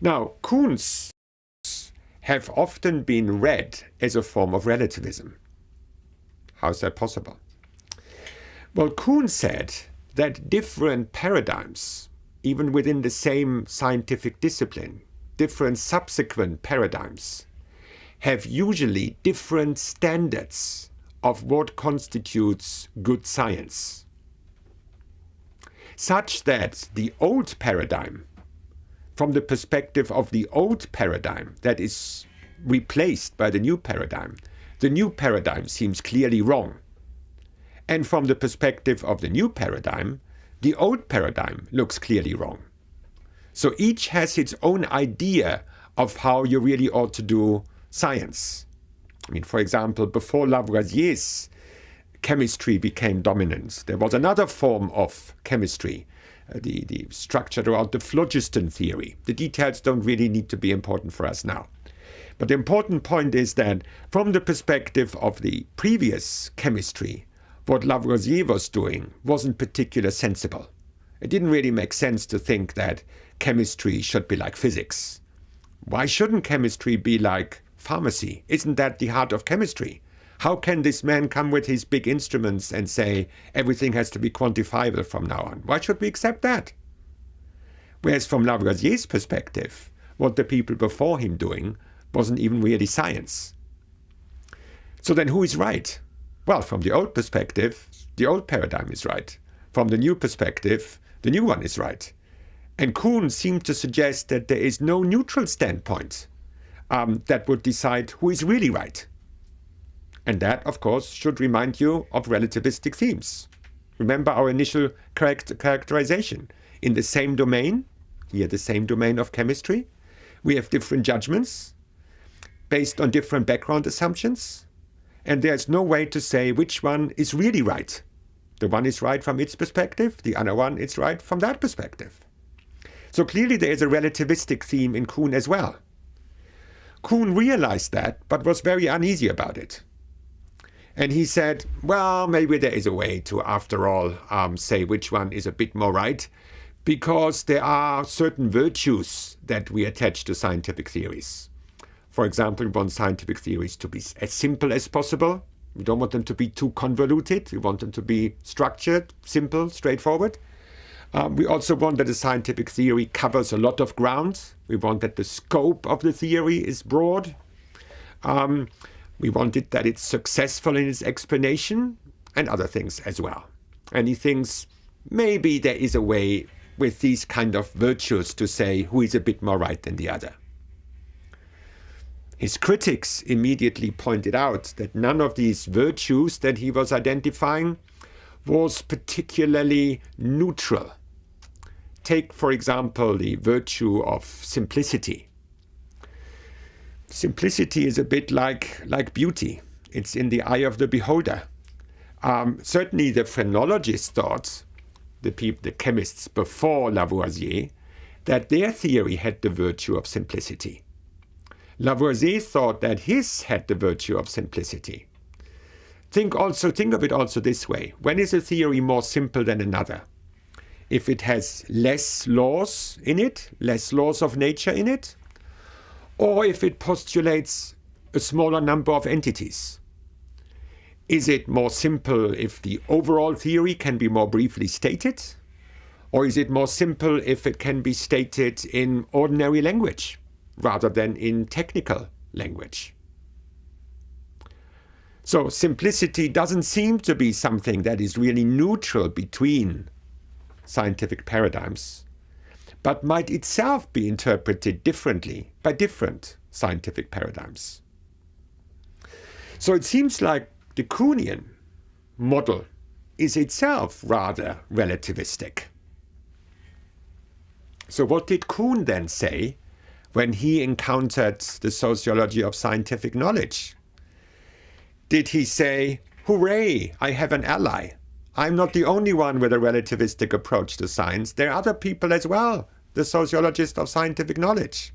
Now, Kuhn's have often been read as a form of relativism. How is that possible? Well, Kuhn said that different paradigms, even within the same scientific discipline, different subsequent paradigms, have usually different standards of what constitutes good science. Such that the old paradigm, from the perspective of the old paradigm that is replaced by the new paradigm, the new paradigm seems clearly wrong. And from the perspective of the new paradigm, the old paradigm looks clearly wrong. So each has its own idea of how you really ought to do science. I mean, for example, before Lavoisier's chemistry became dominant, there was another form of chemistry, the, the structure around the phlogiston theory. The details don't really need to be important for us now. But the important point is that from the perspective of the previous chemistry, what Lavoisier was doing wasn't particularly sensible. It didn't really make sense to think that chemistry should be like physics. Why shouldn't chemistry be like pharmacy? Isn't that the heart of chemistry? How can this man come with his big instruments and say everything has to be quantifiable from now on? Why should we accept that? Whereas from Lavoisier's perspective, what the people before him doing wasn't even really science. So then who is right? Well, from the old perspective, the old paradigm is right. From the new perspective, the new one is right. And Kuhn seemed to suggest that there is no neutral standpoint um, that would decide who is really right. And that, of course, should remind you of relativistic themes. Remember our initial characterization. In the same domain, here the same domain of chemistry, we have different judgments based on different background assumptions, and there's no way to say which one is really right. The one is right from its perspective, the other one is right from that perspective. So clearly there is a relativistic theme in Kuhn as well. Kuhn realized that, but was very uneasy about it. And he said, well, maybe there is a way to, after all, um, say which one is a bit more right, because there are certain virtues that we attach to scientific theories. For example, we want scientific theories to be as simple as possible. We don't want them to be too convoluted. We want them to be structured, simple, straightforward. Um, we also want that the scientific theory covers a lot of ground. We want that the scope of the theory is broad. Um, we wanted that it's successful in its explanation and other things as well. And he thinks maybe there is a way with these kind of virtues to say who is a bit more right than the other. His critics immediately pointed out that none of these virtues that he was identifying was particularly neutral. Take, for example, the virtue of simplicity. Simplicity is a bit like, like beauty. It's in the eye of the beholder. Um, certainly the phrenologists thought, the, the chemists before Lavoisier, that their theory had the virtue of simplicity. Lavoisier thought that his had the virtue of simplicity. Think also think of it also this way. When is a theory more simple than another? if it has less laws in it, less laws of nature in it, or if it postulates a smaller number of entities. Is it more simple if the overall theory can be more briefly stated? Or is it more simple if it can be stated in ordinary language rather than in technical language? So simplicity doesn't seem to be something that is really neutral between scientific paradigms, but might itself be interpreted differently by different scientific paradigms. So it seems like the Kuhnian model is itself rather relativistic. So what did Kuhn then say when he encountered the sociology of scientific knowledge? Did he say, hooray, I have an ally? I'm not the only one with a relativistic approach to science. There are other people as well, the sociologist of scientific knowledge.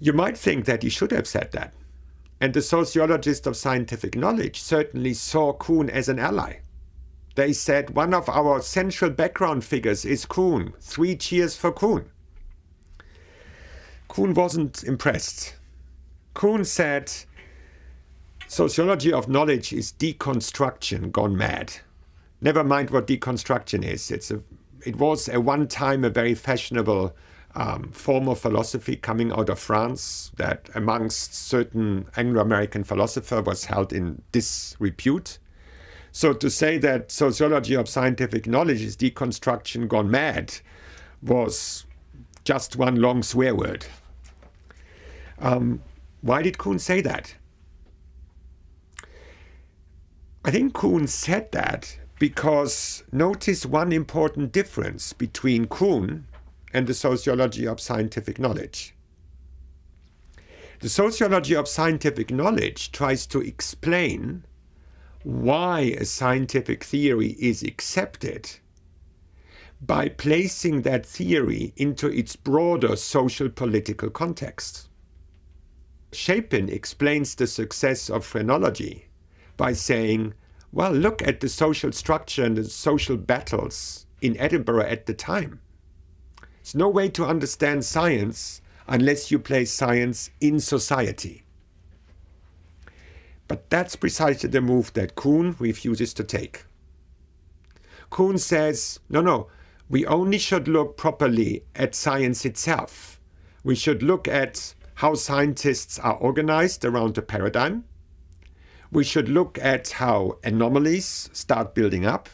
You might think that he should have said that. And the sociologist of scientific knowledge certainly saw Kuhn as an ally. They said one of our central background figures is Kuhn. Three cheers for Kuhn. Kuhn wasn't impressed. Kuhn said, sociology of knowledge is deconstruction gone mad. Never mind what deconstruction is. It's a, it was at one time a very fashionable um, form of philosophy coming out of France that amongst certain Anglo-American philosophers was held in disrepute. So to say that sociology of scientific knowledge is deconstruction gone mad was just one long swear word. Um, why did Kuhn say that? I think Kuhn said that because notice one important difference between Kuhn and the sociology of scientific knowledge. The sociology of scientific knowledge tries to explain why a scientific theory is accepted by placing that theory into its broader social political context. Shapin explains the success of phrenology by saying, well, look at the social structure and the social battles in Edinburgh at the time. There's no way to understand science unless you place science in society. But that's precisely the move that Kuhn refuses to take. Kuhn says, no, no, we only should look properly at science itself. We should look at how scientists are organized around a paradigm. We should look at how anomalies start building up.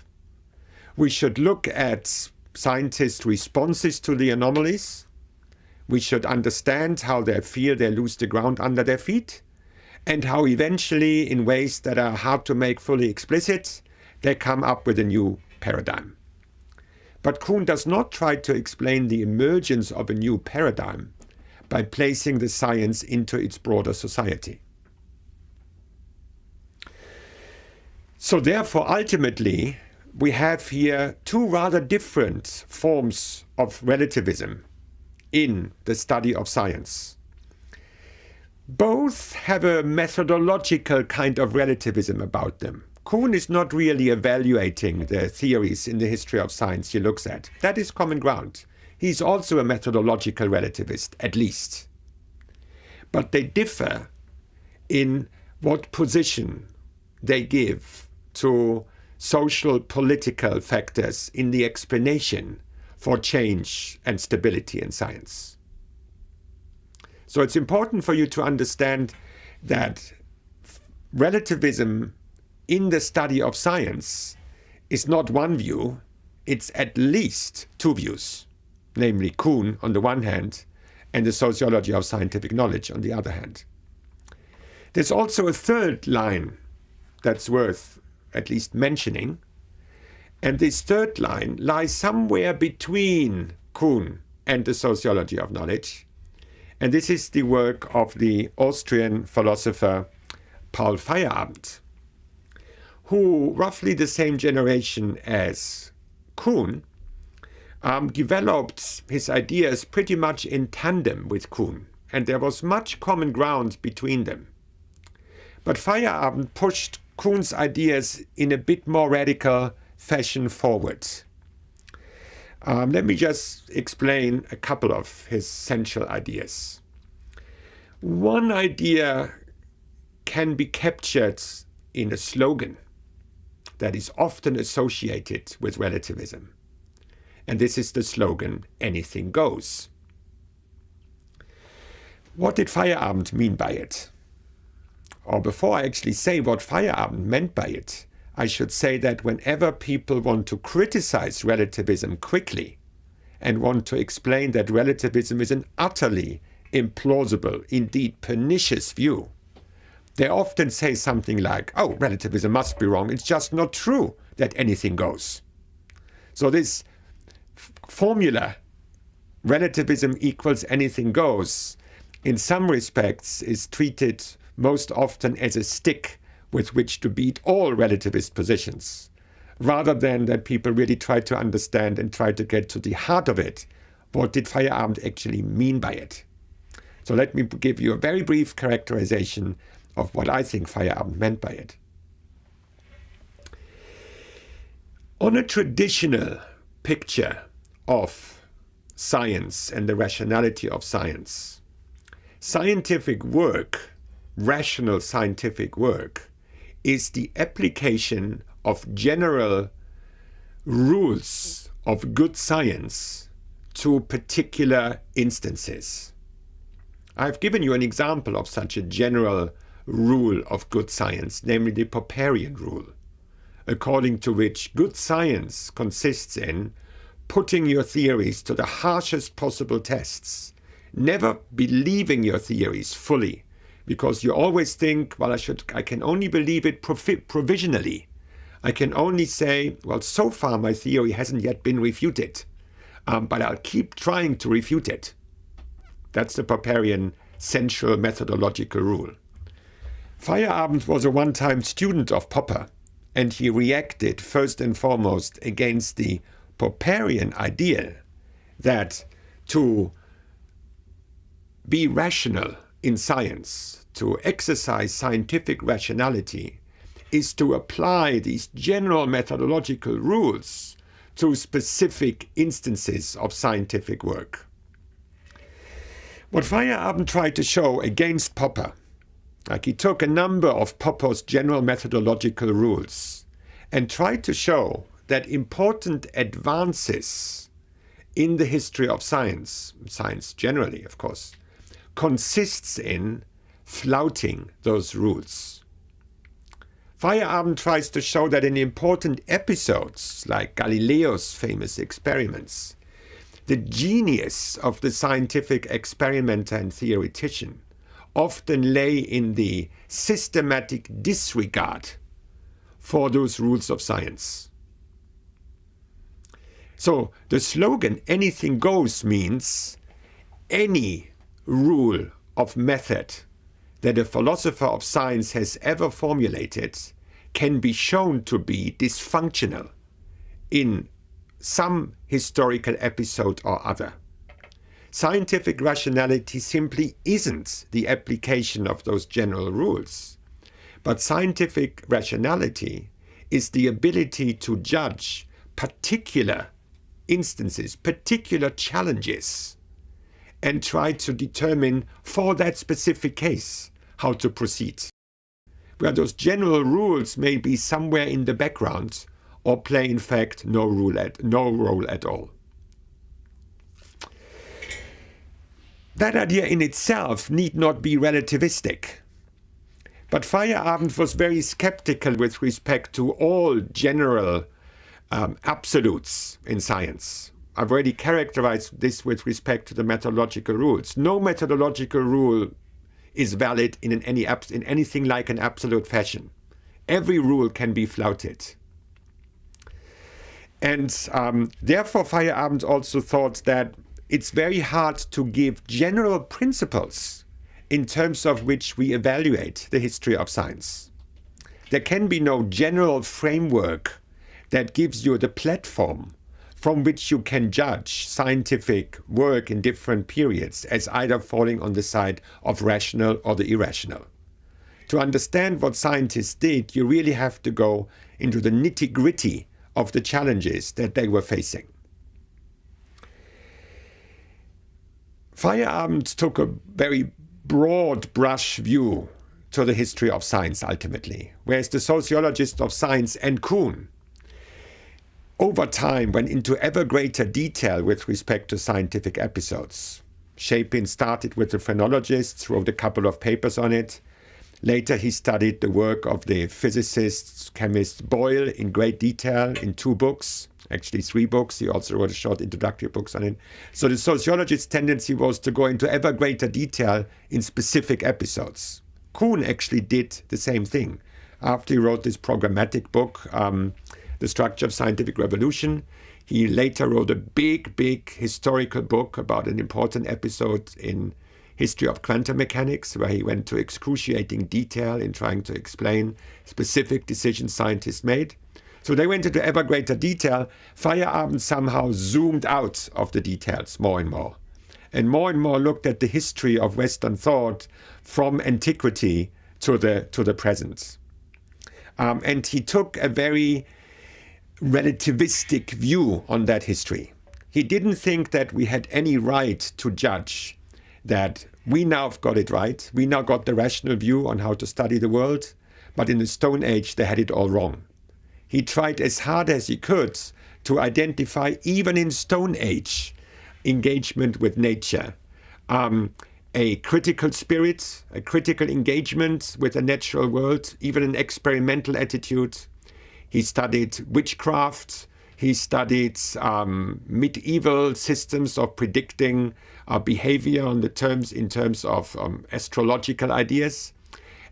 We should look at scientists' responses to the anomalies. We should understand how they feel they lose the ground under their feet, and how eventually, in ways that are hard to make fully explicit, they come up with a new paradigm. But Kuhn does not try to explain the emergence of a new paradigm by placing the science into its broader society. So therefore, ultimately, we have here two rather different forms of relativism in the study of science. Both have a methodological kind of relativism about them. Kuhn is not really evaluating the theories in the history of science he looks at. That is common ground. He's also a methodological relativist, at least. But they differ in what position they give to social political factors in the explanation for change and stability in science. So it's important for you to understand that relativism in the study of science is not one view, it's at least two views, namely Kuhn on the one hand and the sociology of scientific knowledge on the other hand. There's also a third line that's worth at least mentioning. And this third line lies somewhere between Kuhn and the sociology of knowledge. And this is the work of the Austrian philosopher Paul Feyerabend, who, roughly the same generation as Kuhn, um, developed his ideas pretty much in tandem with Kuhn, and there was much common ground between them. But Feyerabend pushed Kuhn's ideas in a bit more radical fashion forward. Um, let me just explain a couple of his central ideas. One idea can be captured in a slogan that is often associated with relativism. And this is the slogan, anything goes. What did Feyerabend mean by it? Or before I actually say what Feyerabend meant by it, I should say that whenever people want to criticize relativism quickly and want to explain that relativism is an utterly implausible, indeed pernicious view, they often say something like, oh, relativism must be wrong, it's just not true that anything goes. So this formula, relativism equals anything goes, in some respects is treated most often as a stick with which to beat all relativist positions, rather than that people really try to understand and try to get to the heart of it. What did Feyerabend actually mean by it? So let me give you a very brief characterization of what I think Feyerabend meant by it. On a traditional picture of science and the rationality of science, Scientific work, rational scientific work, is the application of general rules of good science to particular instances. I've given you an example of such a general rule of good science, namely the Popperian rule, according to which good science consists in putting your theories to the harshest possible tests, never believing your theories fully, because you always think, well, I should, I can only believe it provisionally. I can only say, well, so far my theory hasn't yet been refuted, um, but I'll keep trying to refute it. That's the Popperian central methodological rule. Feyerabend was a one-time student of Popper, and he reacted first and foremost against the Popperian idea that to be rational in science, to exercise scientific rationality, is to apply these general methodological rules to specific instances of scientific work. What Feyerabend tried to show against Popper like he took a number of Popper's general methodological rules and tried to show that important advances in the history of science, science generally, of course, consists in flouting those rules. Feyerabend tries to show that in important episodes, like Galileo's famous experiments, the genius of the scientific experimenter and theoretician often lay in the systematic disregard for those rules of science. So the slogan anything goes means any rule of method that a philosopher of science has ever formulated can be shown to be dysfunctional in some historical episode or other. Scientific rationality simply isn't the application of those general rules. But scientific rationality is the ability to judge particular instances, particular challenges, and try to determine for that specific case how to proceed. Where those general rules may be somewhere in the background or play in fact no, rule at, no role at all. That idea in itself need not be relativistic. But Feyerabend was very skeptical with respect to all general um, absolutes in science. I've already characterized this with respect to the methodological rules. No methodological rule is valid in, an any in anything like an absolute fashion. Every rule can be flouted. And um, therefore, Feyerabend also thought that it's very hard to give general principles in terms of which we evaluate the history of science. There can be no general framework that gives you the platform from which you can judge scientific work in different periods as either falling on the side of rational or the irrational. To understand what scientists did, you really have to go into the nitty gritty of the challenges that they were facing. Feyerabend took a very broad brush view to the history of science ultimately, whereas the sociologist of science and Kuhn over time went into ever greater detail with respect to scientific episodes. Shapin started with the phrenologists, wrote a couple of papers on it. Later he studied the work of the physicist, chemist Boyle in great detail in two books actually three books. He also wrote a short introductory books on it. So the sociologist's tendency was to go into ever greater detail in specific episodes. Kuhn actually did the same thing. After he wrote this programmatic book, um, The Structure of Scientific Revolution, he later wrote a big, big historical book about an important episode in history of quantum mechanics, where he went to excruciating detail in trying to explain specific decisions scientists made. So they went into ever greater detail. Feyerabend somehow zoomed out of the details more and more, and more and more looked at the history of Western thought from antiquity to the to the present. Um, and he took a very relativistic view on that history. He didn't think that we had any right to judge that we now have got it right. We now got the rational view on how to study the world, but in the Stone Age they had it all wrong. He tried as hard as he could to identify, even in Stone Age, engagement with nature. Um, a critical spirit, a critical engagement with the natural world, even an experimental attitude. He studied witchcraft. He studied um, medieval systems of predicting uh, behavior on the terms in terms of um, astrological ideas,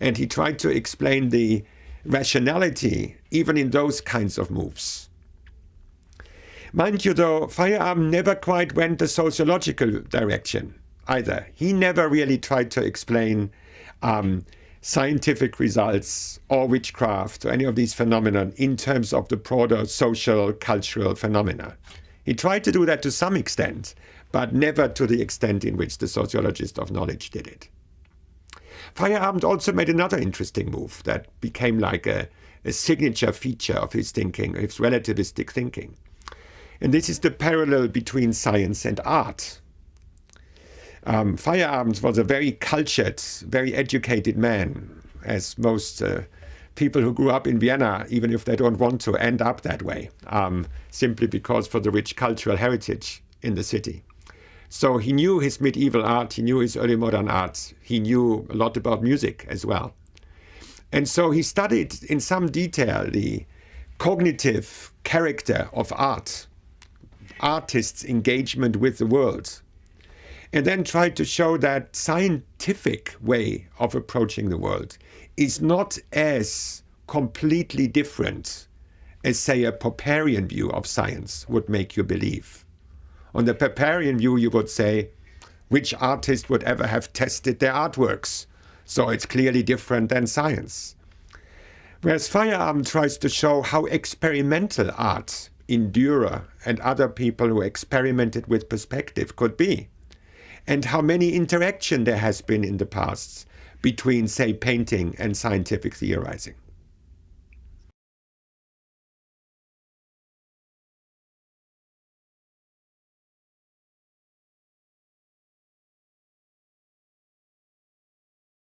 and he tried to explain the rationality even in those kinds of moves. Mind you, though, Feyerabend never quite went the sociological direction either. He never really tried to explain um, scientific results or witchcraft or any of these phenomena in terms of the broader social, cultural phenomena. He tried to do that to some extent, but never to the extent in which the sociologist of knowledge did it. Feyerabend also made another interesting move that became like a, a signature feature of his thinking, his relativistic thinking. And this is the parallel between science and art. Um, Feyerabend was a very cultured, very educated man, as most uh, people who grew up in Vienna, even if they don't want to, end up that way, um, simply because for the rich cultural heritage in the city. So he knew his medieval art, he knew his early modern art, he knew a lot about music as well. And so he studied in some detail the cognitive character of art, artists' engagement with the world, and then tried to show that scientific way of approaching the world is not as completely different as, say, a Popperian view of science would make you believe. On the Popperian view, you would say, which artist would ever have tested their artworks? So it's clearly different than science. Whereas Feyerabend tries to show how experimental art in Dürer and other people who experimented with perspective could be and how many interaction there has been in the past between, say, painting and scientific theorizing.